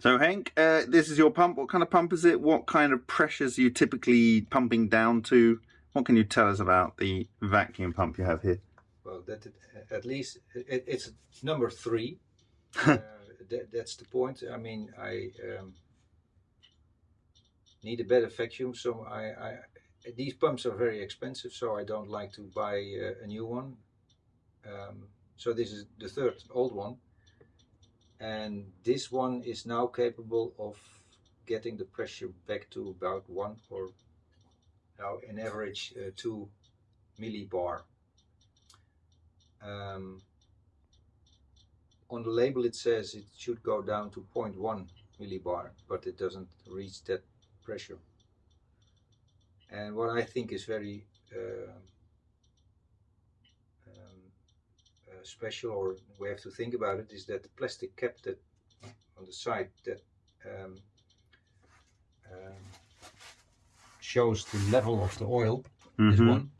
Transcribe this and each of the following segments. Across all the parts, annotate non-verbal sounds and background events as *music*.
So Hank, uh, this is your pump. What kind of pump is it? What kind of pressures are you typically pumping down to? What can you tell us about the vacuum pump you have here? Well, that at least it, it's number three. *laughs* uh, that, that's the point. I mean, I um, need a better vacuum, so I, I, these pumps are very expensive, so I don't like to buy uh, a new one. Um, so this is the third old one and this one is now capable of getting the pressure back to about one or now in average uh, two millibar. Um, on the label it says it should go down to 0.1 millibar but it doesn't reach that pressure and what I think is very uh, special or we have to think about it is that the plastic cap that on the side that um, um, shows the level of the oil mm -hmm. is one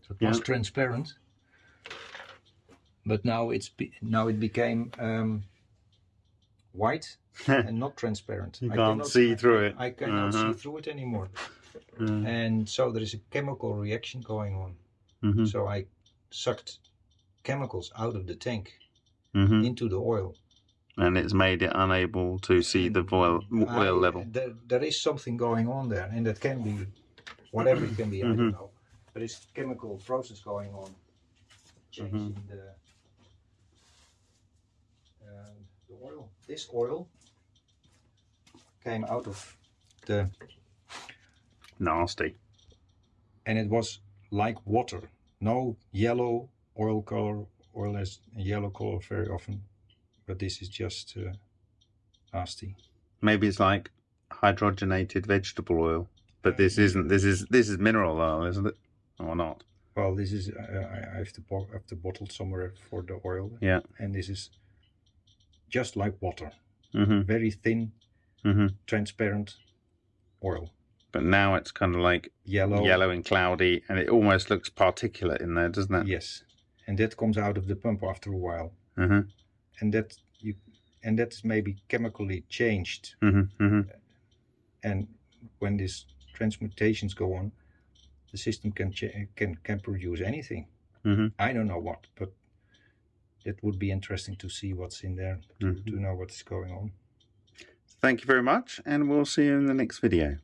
so it yeah. was transparent but now it's now it became um, white *laughs* and not transparent you I can't cannot, see through it I cannot uh -huh. see through it anymore uh. and so there is a chemical reaction going on mm -hmm. so I sucked chemicals out of the tank mm -hmm. into the oil. And it's made it unable to see the oil, oil level. There, there is something going on there, and that can be whatever it can be, mm -hmm. I don't mm-hmm. know. There is chemical process going on, changing mm -hmm. the, uh, the oil. This oil came out of the... Nasty. And it was like water. No yellow oil color oil has yellow color very often but this is just uh, nasty. Maybe it's like hydrogenated vegetable oil but this isn't this is this is mineral oil isn't it? Or not? Well this is uh, I have to have to bottle somewhere for the oil. Yeah. And this is just like water. Mm -hmm. very thin mm -hmm. transparent oil. But now it's kind of like yellow. yellow and cloudy and it almost looks particulate in there doesn't it? Yes and that comes out of the pump after a while mm -hmm. and that you and that's maybe chemically changed mm -hmm. Mm -hmm. and when these transmutations go on the system can can can produce anything mm-hmm. i don't know what but it would be interesting to see what's in there to, mm-hmm. to know what's going on thank you very much and we'll see you in the next video